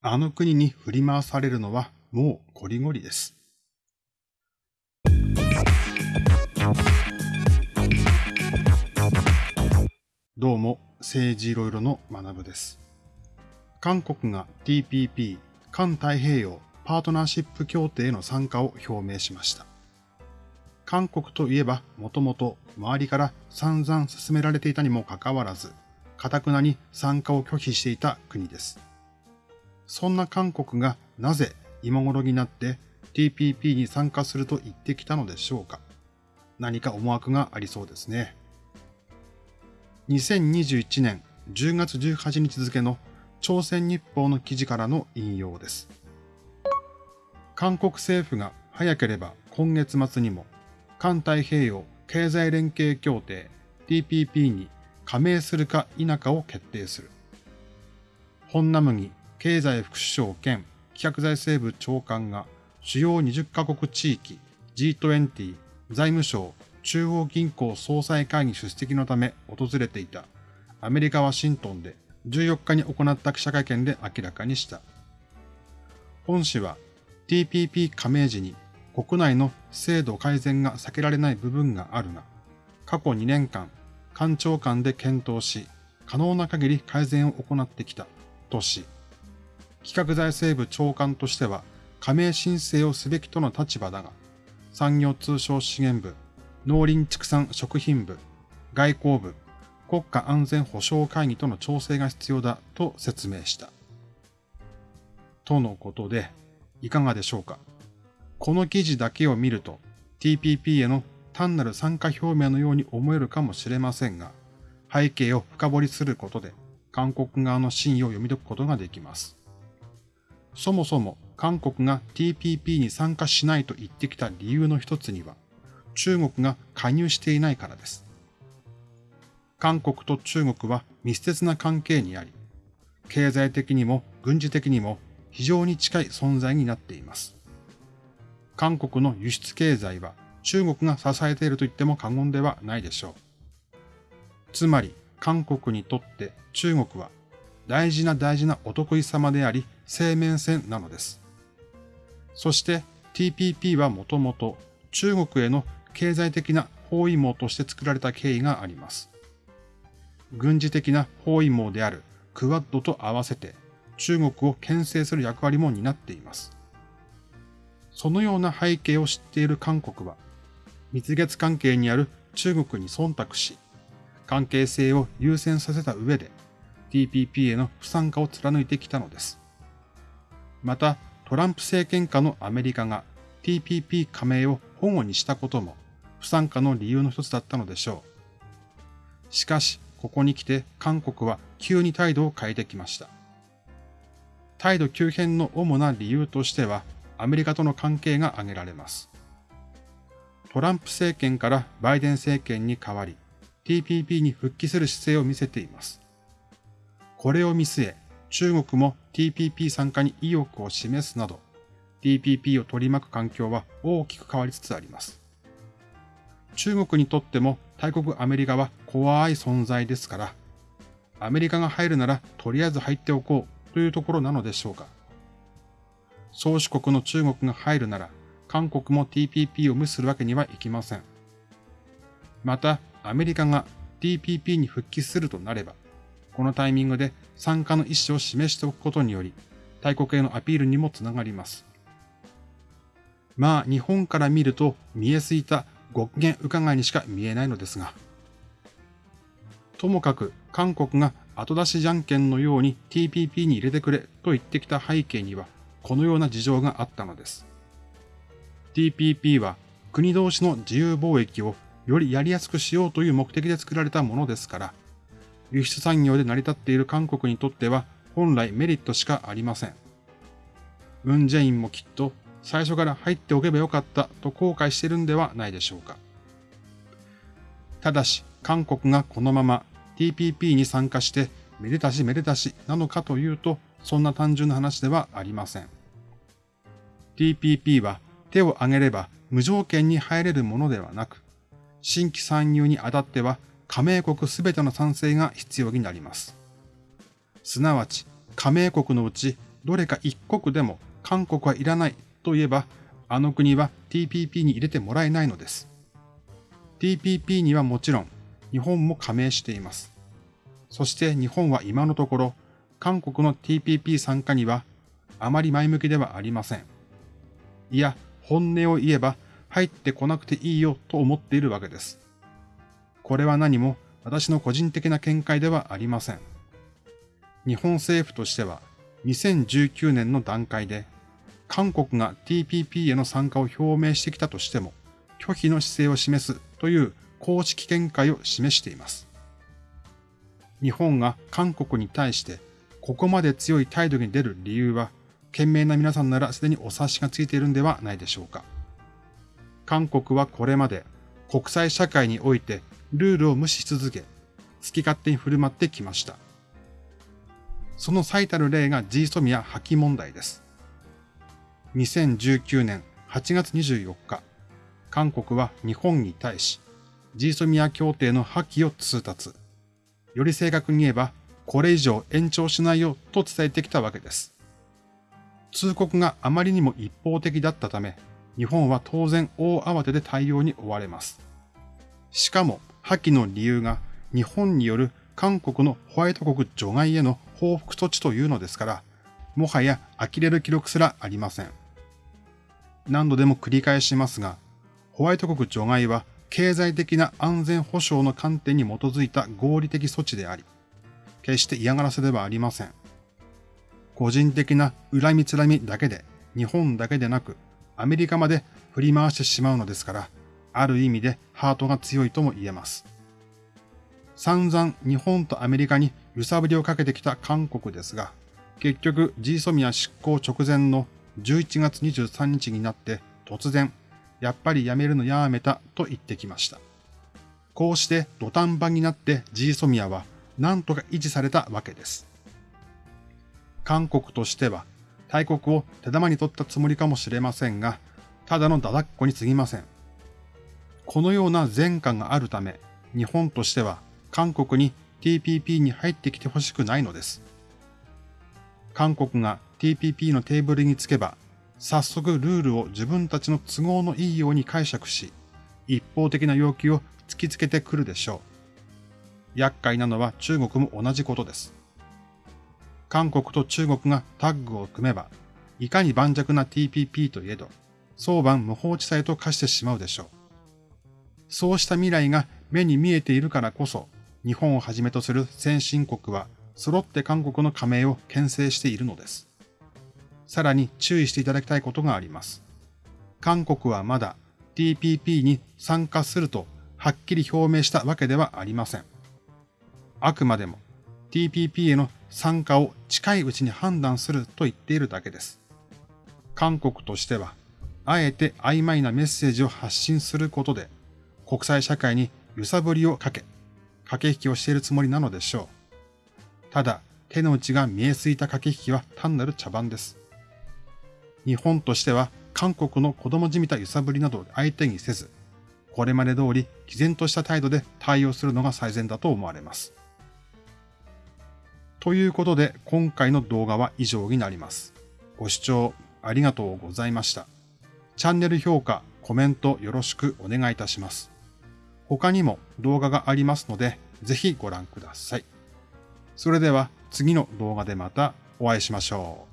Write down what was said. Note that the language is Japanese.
あの国に振り回されるのはもうこりごりです。どうも、政治いろいろの学部です。韓国が TPP、環太平洋パートナーシップ協定への参加を表明しました。韓国といえば、もともと周りから散々進められていたにもかかわらず、かたくなに参加を拒否していた国です。そんな韓国がなぜ今頃になって TPP に参加すると言ってきたのでしょうか何か思惑がありそうですね。2021年10月18日付の朝鮮日報の記事からの引用です。韓国政府が早ければ今月末にも環太平洋経済連携協定 TPP に加盟するか否かを決定する。本ナムギ経済副首相兼企画財政部長官が主要20カ国地域 G20 財務省中央銀行総裁会議出席のため訪れていたアメリカ・ワシントンで14日に行った記者会見で明らかにした。本氏は TPP 加盟時に国内の制度改善が避けられない部分があるが、過去2年間、官庁間で検討し、可能な限り改善を行ってきた、とし、企画財政部長官としては加盟申請をすべきとの立場だが、産業通商資源部、農林畜産食品部、外交部、国家安全保障会議との調整が必要だと説明した。とのことで、いかがでしょうかこの記事だけを見ると TPP への単なる参加表明のように思えるかもしれませんが、背景を深掘りすることで韓国側の真意を読み解くことができます。そもそも韓国が TPP に参加しないと言ってきた理由の一つには、中国が加入していないからです。韓国と中国は密接な関係にあり、経済的にも軍事的にも非常に近い存在になっています。韓国の輸出経済は中国が支えていると言っても過言ではないでしょう。つまり韓国にとって中国は大事な大事なお得意様であり生命線なのです。そして TPP はもともと中国への経済的な包囲網として作られた経緯があります。軍事的な包囲網であるクワッドと合わせて中国を牽制する役割も担っています。そのような背景を知っている韓国は、蜜月関係にある中国に忖度し、関係性を優先させた上で TPP への不参加を貫いてきたのです。また、トランプ政権下のアメリカが TPP 加盟を保護にしたことも不参加の理由の一つだったのでしょう。しかし、ここに来て韓国は急に態度を変えてきました。態度急変の主な理由としては、アメリカとの関係が挙げられます。トランプ政権からバイデン政権に代わり、TPP に復帰する姿勢を見せています。これを見据え、中国も TPP 参加に意欲を示すなど、TPP を取り巻く環境は大きく変わりつつあります。中国にとっても大国アメリカは怖い存在ですから、アメリカが入るならとりあえず入っておこうというところなのでしょうか。宗主国の中国が入るなら、韓国も TPP を無視するわけにはいきません。また、アメリカが TPP に復帰するとなれば、このタイミングで参加の意思を示しておくことにより、大国へのアピールにもつながります。まあ、日本から見ると見えすぎたご機嫌伺いにしか見えないのですが。ともかく、韓国が後出しじゃんけんのように TPP に入れてくれと言ってきた背景には、このような事情があったのです。TPP は国同士の自由貿易をよりやりやすくしようという目的で作られたものですから、輸出産業で成り立っている韓国にとっては本来メリットしかありません。ムン・ジェインもきっと最初から入っておけばよかったと後悔してるんではないでしょうか。ただし、韓国がこのまま TPP に参加してめでたしめでたしなのかというと、そんな単純な話ではありません。TPP は手を挙げれば無条件に入れるものではなく、新規参入にあたっては加盟国すべての賛成が必要になります。すなわち、加盟国のうちどれか一国でも韓国はいらないと言えば、あの国は TPP に入れてもらえないのです。TPP にはもちろん日本も加盟しています。そして日本は今のところ、韓国の TPP 参加にはあまり前向きではありません。いや、本音を言えば入ってこなくていいよと思っているわけです。これは何も私の個人的な見解ではありません。日本政府としては2019年の段階で韓国が TPP への参加を表明してきたとしても拒否の姿勢を示すという公式見解を示しています。日本が韓国に対してここまで強い態度に出る理由は、賢明な皆さんならすでにお察しがついているんではないでしょうか。韓国はこれまで国際社会においてルールを無視し続け、好き勝手に振る舞ってきました。その最たる例が G ソミア破棄問題です。2019年8月24日、韓国は日本に対し、G ソミア協定の破棄を通達。より正確に言えば、これ以上延長しないよと伝えてきたわけです。通告があまりにも一方的だったため、日本は当然大慌てで対応に追われます。しかも、破棄の理由が日本による韓国のホワイト国除外への報復措置というのですから、もはや呆れる記録すらありません。何度でも繰り返しますが、ホワイト国除外は経済的な安全保障の観点に基づいた合理的措置であり、決して嫌がらせではありません。個人的な恨みつらみだけで、日本だけでなく、アメリカまで振り回してしまうのですから、ある意味でハートが強いとも言えます。散々日本とアメリカに揺さぶりをかけてきた韓国ですが、結局 G ソミア執行直前の11月23日になって突然やっぱりやめるのやめたと言ってきました。こうして土壇場になって G ソミアは何とか維持されたわけです。韓国としては大国を手玉に取ったつもりかもしれませんが、ただのだだっこに過ぎません。このような前科があるため、日本としては韓国に TPP に入ってきてほしくないのです。韓国が TPP のテーブルにつけば早速ルールを自分たちの都合のいいように解釈し、一方的な要求を突きつけてくるでしょう。厄介なのは中国も同じことです。韓国と中国がタッグを組めば、いかに盤石な TPP といえど、早晩無法地帯と化してしまうでしょう。そうした未来が目に見えているからこそ、日本をはじめとする先進国は揃って韓国の加盟を牽制しているのです。さらに注意していただきたいことがあります。韓国はまだ TPP に参加するとはっきり表明したわけではありません。あくまでも TPP への参加を近いうちに判断すると言っているだけです。韓国としては、あえて曖昧なメッセージを発信することで、国際社会に揺さぶりをかけ、駆け引きをしているつもりなのでしょう。ただ、手の内が見えすいた駆け引きは単なる茶番です。日本としては韓国の子供じみた揺さぶりなどを相手にせず、これまで通り毅然とした態度で対応するのが最善だと思われます。ということで今回の動画は以上になります。ご視聴ありがとうございました。チャンネル評価、コメントよろしくお願いいたします。他にも動画がありますので、ぜひご覧ください。それでは次の動画でまたお会いしましょう。